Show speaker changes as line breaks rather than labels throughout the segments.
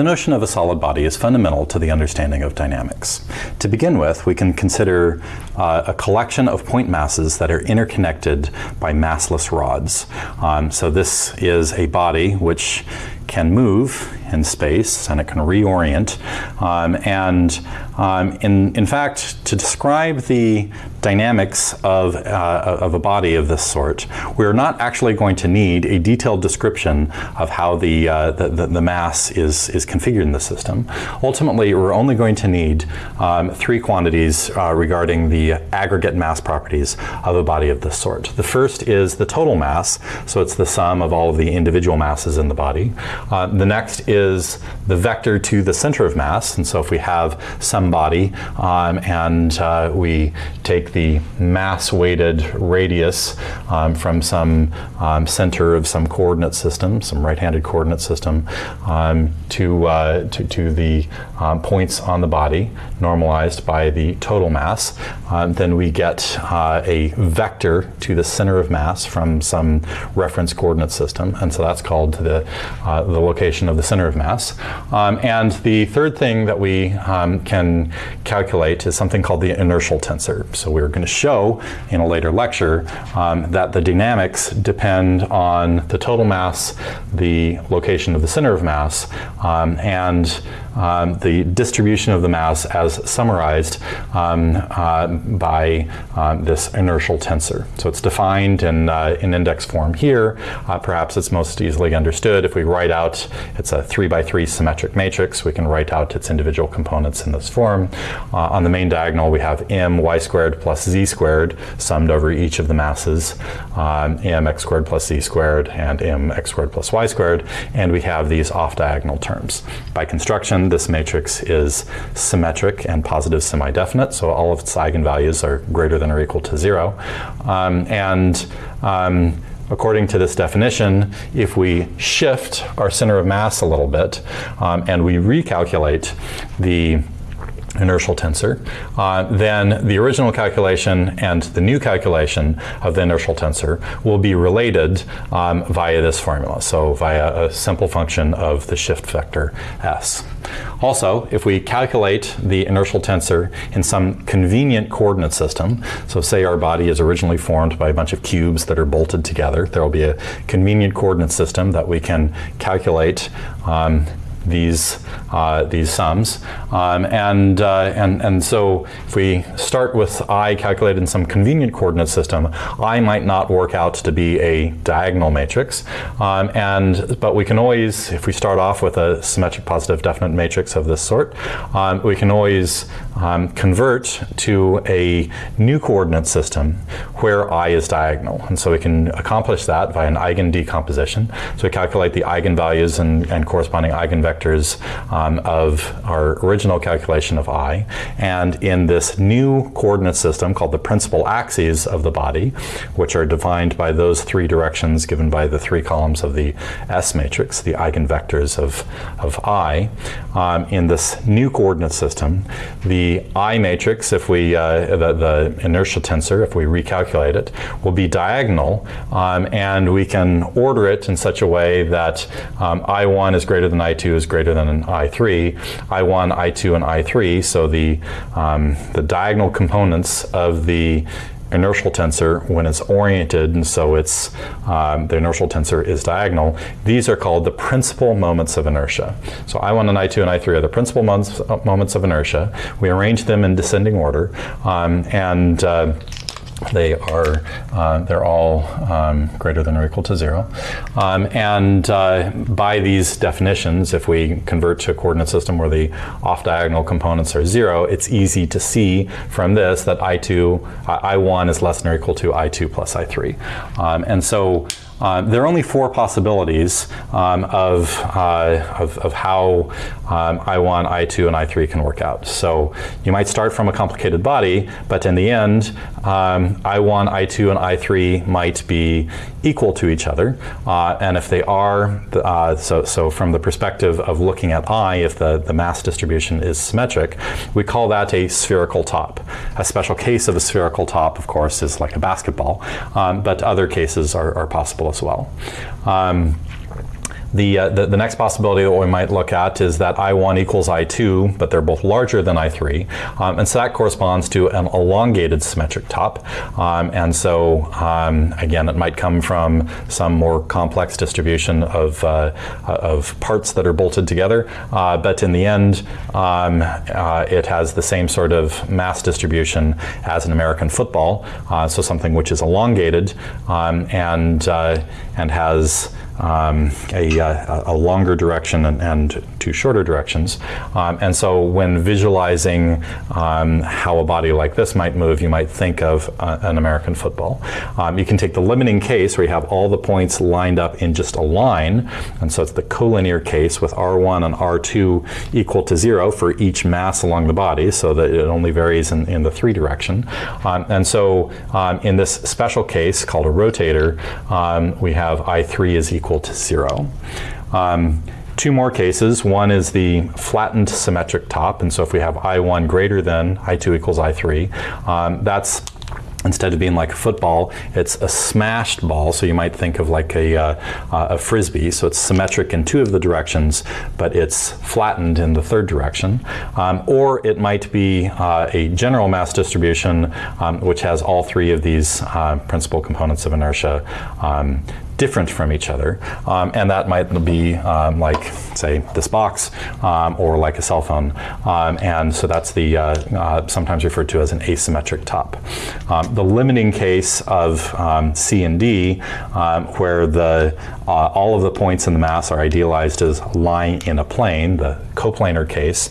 the notion of a solid body is fundamental to the understanding of dynamics. To begin with, we can consider uh, a collection of point masses that are interconnected by massless rods. Um, so this is a body which can move in space and it can reorient. Um, and um, in, in fact, to describe the dynamics of, uh, of a body of this sort, we're not actually going to need a detailed description of how the, uh, the, the, the, mass is, is configured in the system. Ultimately, we're only going to need um, three quantities uh, regarding the aggregate mass properties of a body of this sort. The first is the total mass, so it's the sum of all of the individual masses in the body. Uh, the next is the vector to the center of mass, and so if we have some body um, and uh, we take the mass-weighted radius um, from some um, center of some coordinate system, some right-handed coordinate system, um, to, uh, to, to, the um, points on the body, normalized by the total mass, then we get uh, a vector to the center of mass from some reference coordinate system, and so that's called the, uh, the location of the center of mass. Um, and the third thing that we um, can calculate is something called the inertial tensor. So we're going to show in a later lecture um, that the dynamics depend on the total mass, the location of the center of mass, um, and um, the distribution of the mass as summarized um, uh, by this inertial tensor. So it's defined in, uh, in index form here. Uh, perhaps it's most easily understood if we write out, it's a three by three symmetric matrix, we can write out its individual components in this form. Uh, on the main diagonal we have m y squared plus z squared summed over each of the masses, um, m x squared plus z squared and m x squared plus y squared, and we have these off diagonal terms. By construction this matrix is symmetric and positive semi-definite, so all of its eigenvalues are greater than or equal to zero. Um, and um, according to this definition, if we shift our center of mass a little bit um, and we recalculate the inertial tensor, uh, then the original calculation and the new calculation of the inertial tensor will be related um, via this formula, so via a simple function of the shift vector s. Also, if we calculate the inertial tensor in some convenient coordinate system, so say our body is originally formed by a bunch of cubes that are bolted together, there will be a convenient coordinate system that we can calculate um, these uh, these sums. Um, and, uh, and, and so if we start with i calculated in some convenient coordinate system, i might not work out to be a diagonal matrix. Um, and, but we can always, if we start off with a symmetric positive definite matrix of this sort, um, we can always um, convert to a new coordinate system where i is diagonal. And so we can accomplish that by an eigen decomposition. So we calculate the eigenvalues and, and corresponding eigenvectors um, of our original calculation of i. And in this new coordinate system called the principal axes of the body, which are defined by those three directions given by the three columns of the S matrix, the eigenvectors of, of i, um, in this new coordinate system, the I matrix, if we, uh, the, the, inertia tensor, if we recalculate it, will be diagonal, um, and we can order it in such a way that um, I1 is greater than I2 is greater than I I3, I1, I2, and I3. So the, um, the diagonal components of the inertial tensor when it's oriented, and so it's um, the inertial tensor is diagonal. These are called the principal moments of inertia. So I1 and I2 and I3 are the principal moments, moments of inertia. We arrange them in descending order, um, and uh, they are uh, they're all um, greater than or equal to zero um, and uh, by these definitions if we convert to a coordinate system where the off diagonal components are zero it's easy to see from this that I2 I1 is less than or equal to I2 plus I3 um, and so uh, there are only four possibilities um, of, uh, of, of, how um, I1, I2, and I3 can work out. So you might start from a complicated body, but in the end, um, I1, I2, and I3 might be equal to each other. Uh, and if they are, uh, so, so from the perspective of looking at I, if the, the mass distribution is symmetric, we call that a spherical top. A special case of a spherical top, of course, is like a basketball, um, but other cases are, are possible as well. Um, The, uh, the, the, next possibility that we might look at is that I1 equals I2, but they're both larger than I3. Um, and so that corresponds to an elongated symmetric top. Um, and so, um, again, it might come from some more complex distribution of, uh, of parts that are bolted together. Uh, but in the end, um, uh, it has the same sort of mass distribution as an American football. Uh, so something which is elongated um, and, uh, and has um, a, uh, a, longer direction and, and two shorter directions. Um, and so when visualizing um, how a body like this might move, you might think of uh, an American football. Um, you can take the limiting case where you have all the points lined up in just a line, and so it's the collinear case with R1 and R2 equal to zero for each mass along the body, so that it only varies in, in the three direction. Um, and so in this special case called a rotator, we have I3 is equal equal to zero. Um, two more cases. One is the flattened symmetric top, and so if we have I1 greater than I2 equals I3, um, that's instead of being like a football, it's a smashed ball. So you might think of like a, uh, uh, a frisbee. So it's symmetric in two of the directions, but it's flattened in the third direction. Um, or it might be uh, a general mass distribution, um, which has all three of these uh, principal components of inertia um, different from each other. Um, and that might be um, like, say, this box um, or like a cell phone. Um, and so that's the uh, uh, sometimes referred to as an asymmetric top. Um, the limiting case of C and D, where the uh, all of the points in the mass are idealized as lying in a plane, the coplanar case.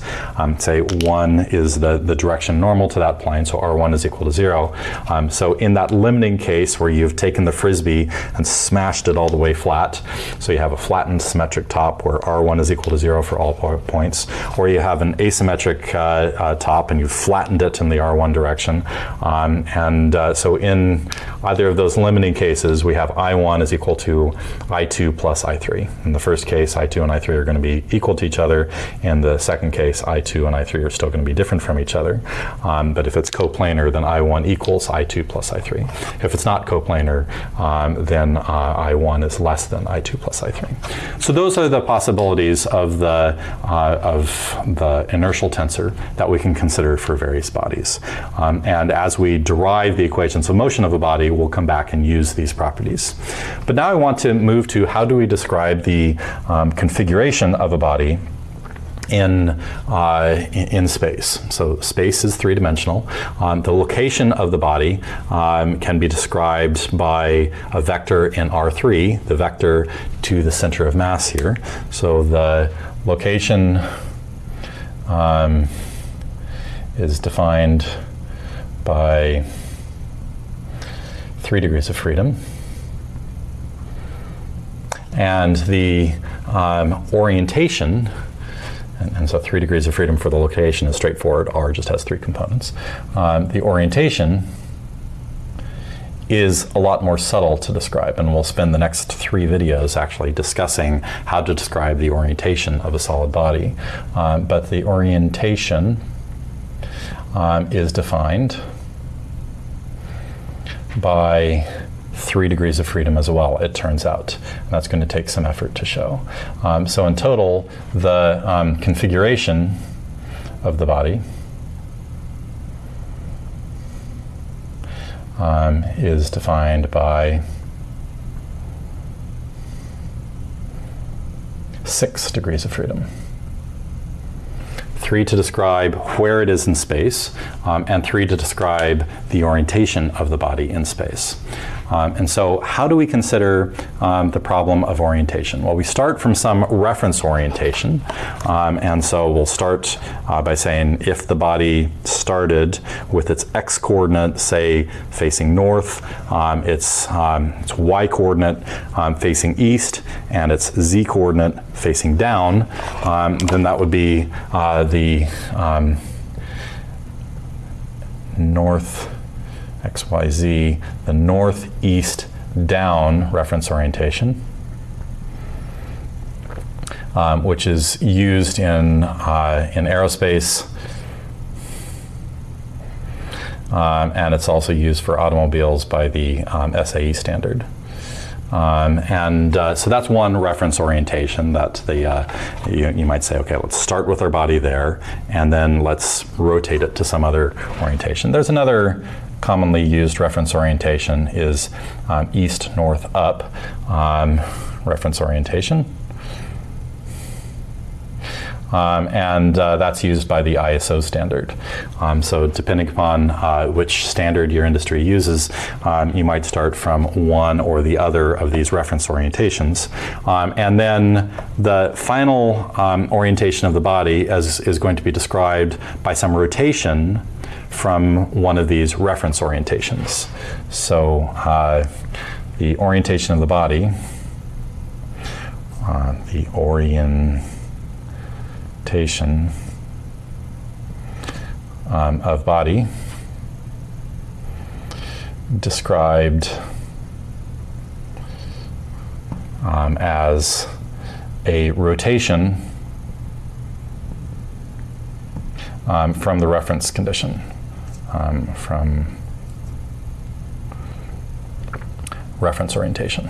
Say 1 is the, the direction normal to that plane, so R1 is equal to 0. Um, so in that limiting case where you've taken the frisbee and smashed it all the way flat, so you have a flattened symmetric top where R1 is equal to 0 for all points, or you have an asymmetric uh, uh, top and you've flattened it in the R1 direction. Um, and uh, so in either of those limiting cases, we have I1 is equal to I2 I2 plus I3. In the first case, I2 and I3 are going to be equal to each other. In the second case, I2 and I3 are still going to be different from each other. Um, but if it's coplanar, then I1 equals I2 plus I3. If it's not coplanar, um, then uh, I1 is less than I2 plus I3. So those are the possibilities of the, uh, of the inertial tensor that we can consider for various bodies. Um, and as we derive the equations of motion of a body, we'll come back and use these properties. But now I want to move to how do we describe the um, configuration of a body in, uh, in space. So space is three-dimensional. Um, the location of the body um, can be described by a vector in R3, the vector to the center of mass here. So the location um, is defined by three degrees of freedom and the um, orientation and, and, so three degrees of freedom for the location is straightforward. R just has three components. Um, the orientation is a lot more subtle to describe, and we'll spend the next three videos actually discussing how to describe the orientation of a solid body. Um, but the orientation um, is defined by three degrees of freedom as well, it turns out. And that's going to take some effort to show. Um, so in total, the um, configuration of the body um, is defined by six degrees of freedom three to describe where it is in space, um, and three to describe the orientation of the body in space. Um, and so how do we consider um, the problem of orientation? Well, we start from some reference orientation. Um, and so we'll start uh, by saying if the body started with its x coordinate, say, facing north, um, its, um, its y coordinate um, facing east, and its z coordinate facing down, then that would be uh, the north XYZ, the northeast down reference orientation, um, which is used in, uh, in aerospace, um, and it's also used for automobiles by the um, SAE standard. Um, and uh, so that's one reference orientation that the, uh, you, you, might say, okay, let's start with our body there, and then let's rotate it to some other orientation. There's another commonly used reference orientation is um, east, north, up um, reference orientation. Um, and uh, that's used by the ISO standard. Um, so depending upon uh, which standard your industry uses, um, you might start from one or the other of these reference orientations. Um, and then the final um, orientation of the body as, is going to be described by some rotation from one of these reference orientations. So uh, the orientation of the body, uh, the orientation um, of body described um, as a rotation um, from the reference condition, um, from reference orientation.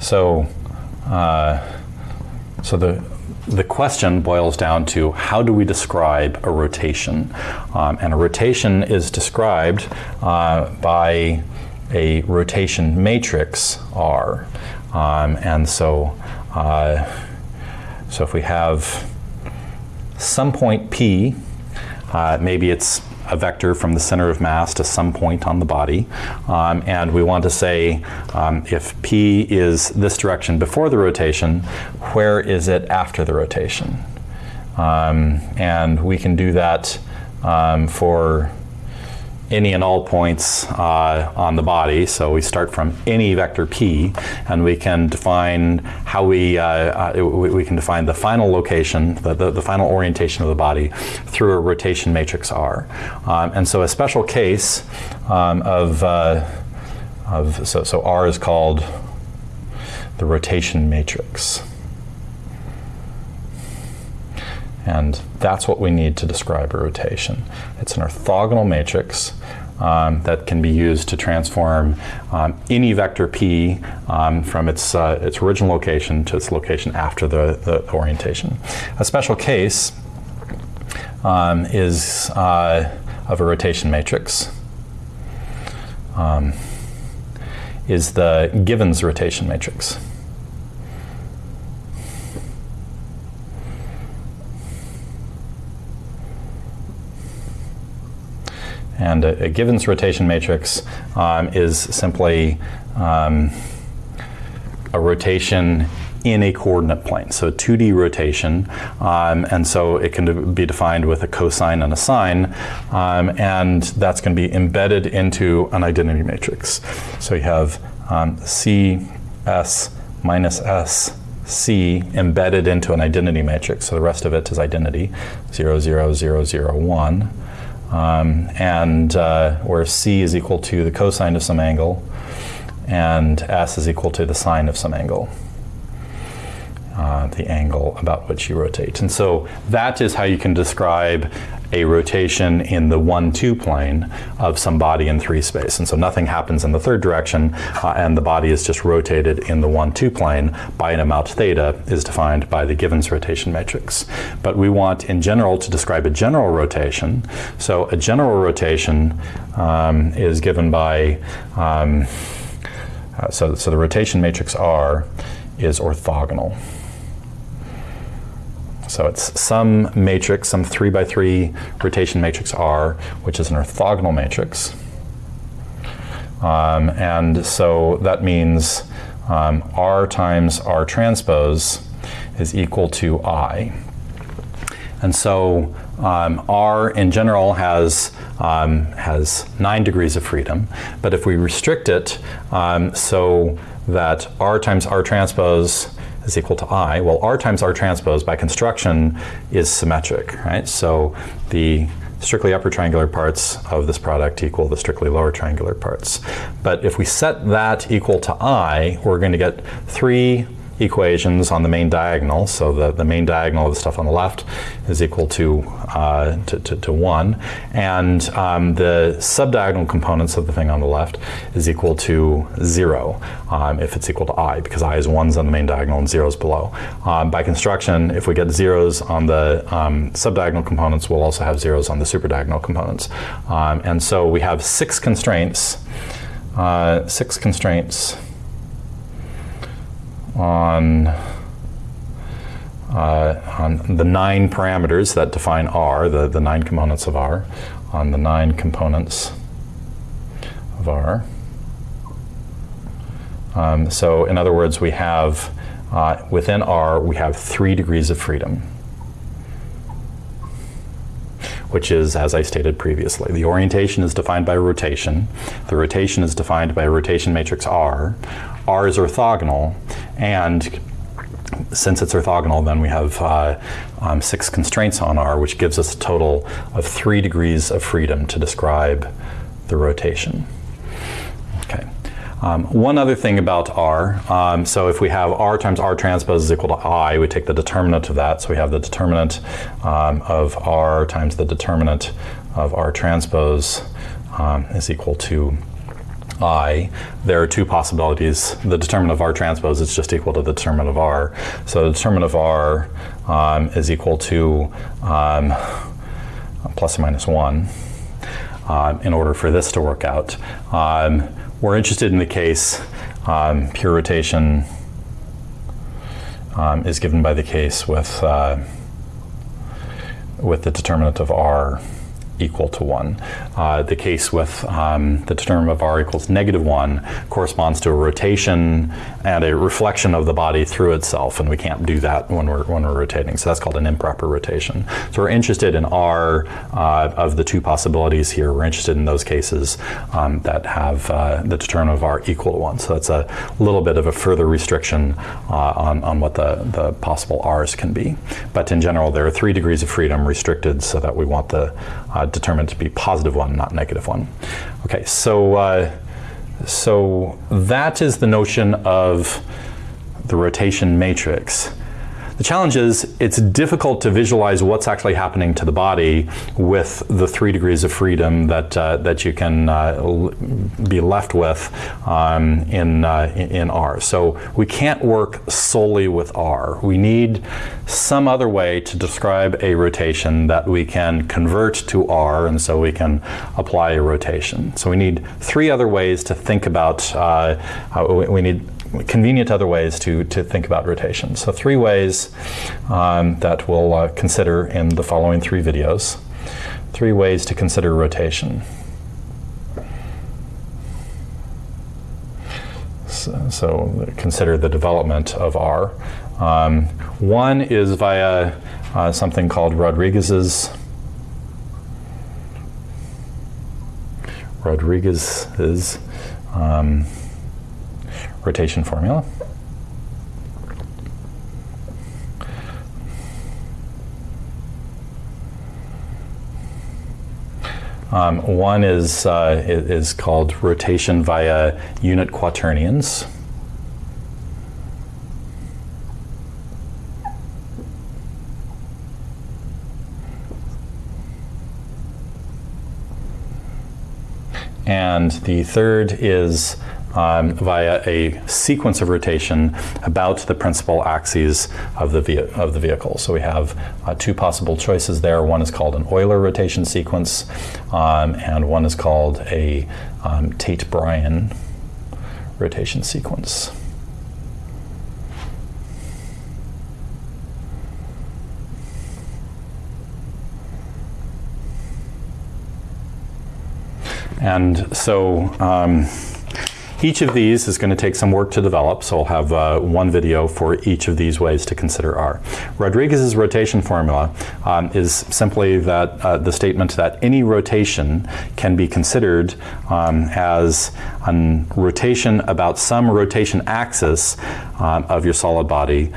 So, uh, so the the question boils down to how do we describe a rotation? Um, and a rotation is described uh, by a rotation matrix R. Um, and so, uh, so if we have some point P, uh, maybe it's a vector from the center of mass to some point on the body. Um, and we want to say um, if P is this direction before the rotation, where is it after the rotation? Um, and we can do that um, for any and all points uh, on the body. So we start from any vector p, and we can define how we, uh, uh, we, can define the final location, the, the, the, final orientation of the body through a rotation matrix R. Um, and so a special case um, of, uh, of so, so R is called the rotation matrix. And that's what we need to describe a rotation. It's an orthogonal matrix um, that can be used to transform um, any vector p um, from its, uh, its original location to its location after the, the orientation. A special case um, is uh, of a rotation matrix um, is the Givens rotation matrix. And a, a Givens rotation matrix um, is simply um, a rotation in a coordinate plane, so 2D rotation, um, and so it can be defined with a cosine and a sine, um, and that's going to be embedded into an identity matrix. So you have um, C, S, minus S, C embedded into an identity matrix, so the rest of it is identity, 0, 0, 0, 0, 1 um, and uh, where c is equal to the cosine of some angle, and s is equal to the sine of some angle. Uh, the angle about which you rotate. And so that is how you can describe a rotation in the 1-2 plane of some body in 3 space. And so nothing happens in the third direction, uh, and the body is just rotated in the 1-2 plane by an amount theta is defined by the Givens rotation matrix. But we want, in general, to describe a general rotation. So a general rotation um, is given by, um, uh, so, so the rotation matrix R is orthogonal. So it's some matrix, some 3 by 3 rotation matrix R, which is an orthogonal matrix. Um, and so that means um, R times R transpose is equal to I. And so um, R in general has, um, has nine degrees of freedom, but if we restrict it um, so that R times R transpose is equal to I. Well, R times R transpose by construction is symmetric, right? So the strictly upper triangular parts of this product equal the strictly lower triangular parts. But if we set that equal to I, we're going to get three equations on the main diagonal. So the, the main diagonal of the stuff on the left is equal to, uh, to, to, to, 1. And um, the subdiagonal components of the thing on the left is equal to 0 um, if it's equal to i, because i is 1s on the main diagonal and 0s below. Um, by construction, if we get zeros on the um, subdiagonal components, we'll also have zeros on the superdiagonal components. Um, and so we have six constraints, uh, six constraints on uh, on the nine parameters that define R, the, the nine components of R, on the nine components of R. Um, so in other words, we have, uh, within R, we have three degrees of freedom, which is, as I stated previously, the orientation is defined by rotation. The rotation is defined by a rotation matrix R. R is orthogonal, and since it's orthogonal, then we have uh, um, six constraints on R, which gives us a total of three degrees of freedom to describe the rotation. Okay. Um, one other thing about R, um, so if we have R times R transpose is equal to I, we take the determinant of that. So we have the determinant um, of R times the determinant of R transpose um, is equal to I, there are two possibilities. The determinant of R transpose is just equal to the determinant of R. So the determinant of R um, is equal to um, plus or minus 1 um, in order for this to work out. Um, we're interested in the case um, pure rotation um, is given by the case with, uh, with the determinant of R equal to 1. Uh, the case with um, the determinant of r equals negative 1 corresponds to a rotation and a reflection of the body through itself, and we can't do that when we're, when we're rotating. So that's called an improper rotation. So we're interested in r uh, of the two possibilities here. We're interested in those cases um, that have uh, the determinant of r equal to 1. So that's a little bit of a further restriction uh, on, on what the, the possible r's can be. But in general, there are three degrees of freedom restricted so that we want the uh, determined to be positive one, not negative one. Okay, so, uh, so that is the notion of the rotation matrix. The challenge is it's difficult to visualize what's actually happening to the body with the three degrees of freedom that, uh, that you can uh, be left with um, in, uh, in R. So we can't work solely with R. We need some other way to describe a rotation that we can convert to R and so we can apply a rotation. So we need three other ways to think about, uh, we need convenient other ways to, to think about rotation. So three ways um, that we'll uh, consider in the following three videos. Three ways to consider rotation. So, so consider the development of R. Um, one is via uh, something called Rodrigues's Rodrigues's um, rotation formula. Um, one is, uh, is called rotation via unit quaternions. And the third is um, via a sequence of rotation about the principal axes of the, of the vehicle. So we have uh, two possible choices there. One is called an Euler rotation sequence, um, and one is called a um, Tait-Bryan rotation sequence. And so um, each of these is going to take some work to develop, so I'll have uh, one video for each of these ways to consider R. Rodrigues's rotation formula um, is simply that uh, the statement that any rotation can be considered um, as a rotation about some rotation axis um, of your solid body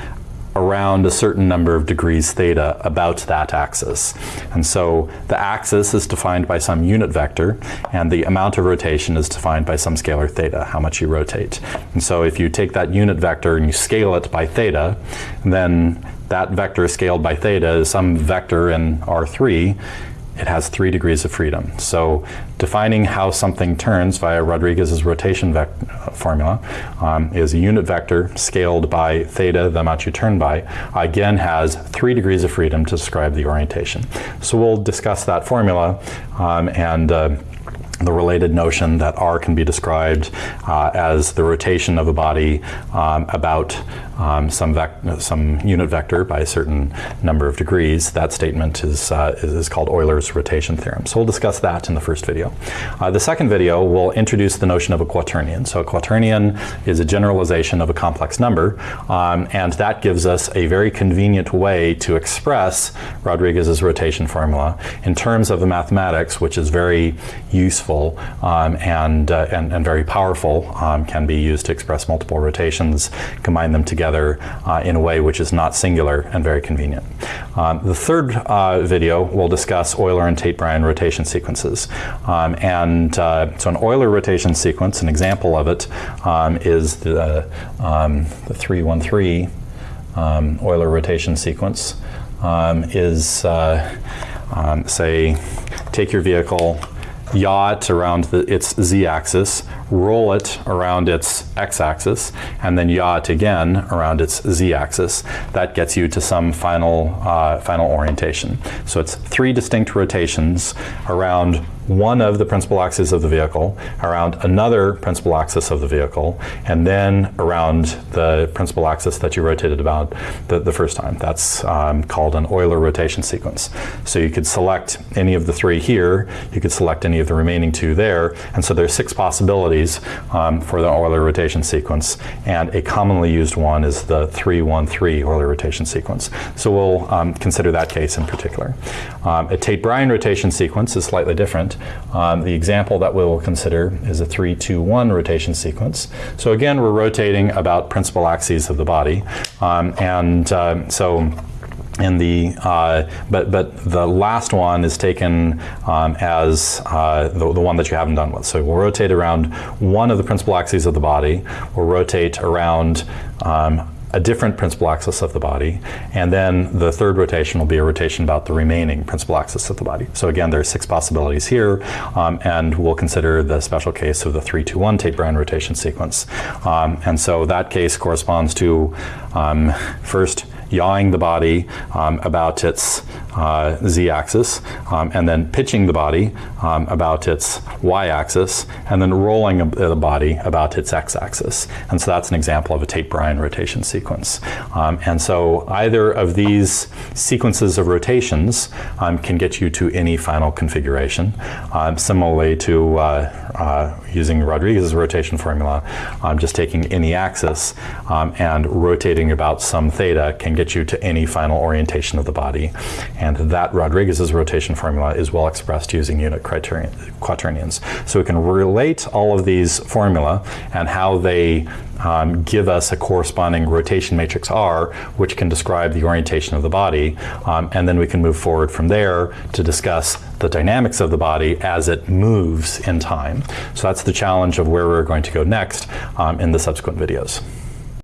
around a certain number of degrees theta about that axis. And so the axis is defined by some unit vector, and the amount of rotation is defined by some scalar theta, how much you rotate. And so if you take that unit vector and you scale it by theta, then that vector scaled by theta is some vector in R3, it has three degrees of freedom. So defining how something turns via Rodrigues's rotation formula um, is a unit vector scaled by theta, the amount you turn by, again has three degrees of freedom to describe the orientation. So we'll discuss that formula um, and uh, the related notion that r can be described uh, as the rotation of a body um, about um, some, some unit vector by a certain number of degrees. That statement is, uh, is called Euler's rotation theorem. So we'll discuss that in the first video. Uh, the second video will introduce the notion of a quaternion. So a quaternion is a generalization of a complex number, um, and that gives us a very convenient way to express Rodrigues's rotation formula in terms of the mathematics, which is very useful um, and, uh, and, and, very powerful, um, can be used to express multiple rotations, combine them together together uh, in a way which is not singular and very convenient. Um, the third uh, video will discuss Euler and Tait-Bryan rotation sequences. Um, and uh, so an Euler rotation sequence, an example of it, um, is the, um, the 313 um, Euler rotation sequence is, uh, say, take your vehicle, yaw it around the, its z-axis, roll it around its x-axis, and then yaw it again around its z-axis. That gets you to some final, uh, final orientation. So it's three distinct rotations around one of the principal axes of the vehicle, around another principal axis of the vehicle, and then around the principal axis that you rotated about the, the first time. That's um, called an Euler rotation sequence. So you could select any of the three here, you could select any of the remaining two there, and so there's six possibilities um, for the Euler rotation sequence, and a commonly used one is the 313 Euler rotation sequence. So we'll um, consider that case in particular. Um, a Tait-Bryan rotation sequence is slightly different. Um, the example that we will consider is a 3-2-1 rotation sequence. So again, we're rotating about principal axes of the body. Um, and uh, so in the uh, but but the last one is taken um, as uh, the, the one that you haven't done with. So we'll rotate around one of the principal axes of the body. We'll rotate around um, a different principal axis of the body, and then the third rotation will be a rotation about the remaining principal axis of the body. So again, there are six possibilities here, um, and we'll consider the special case of the 3-2-1 Tait-Bryan rotation sequence. Um, and so that case corresponds to um, first yawing the body um, about its uh, z-axis, um, and then pitching the body um, about its y-axis, and then rolling the body about its x-axis. And so that's an example of a Tait-Bryan rotation sequence. Um, and so either of these sequences of rotations um, can get you to any final configuration. Um, similarly to uh, uh, using Rodrigues's rotation formula, just taking any axis and rotating about some theta can get you to any final orientation of the body. And that Rodrigues's rotation formula is well expressed using unit quaternions. So we can relate all of these formula and how they um, give us a corresponding rotation matrix R, which can describe the orientation of the body. Um, and then we can move forward from there to discuss the dynamics of the body as it moves in time. So that's the challenge of where we're going to go next um, in the subsequent videos.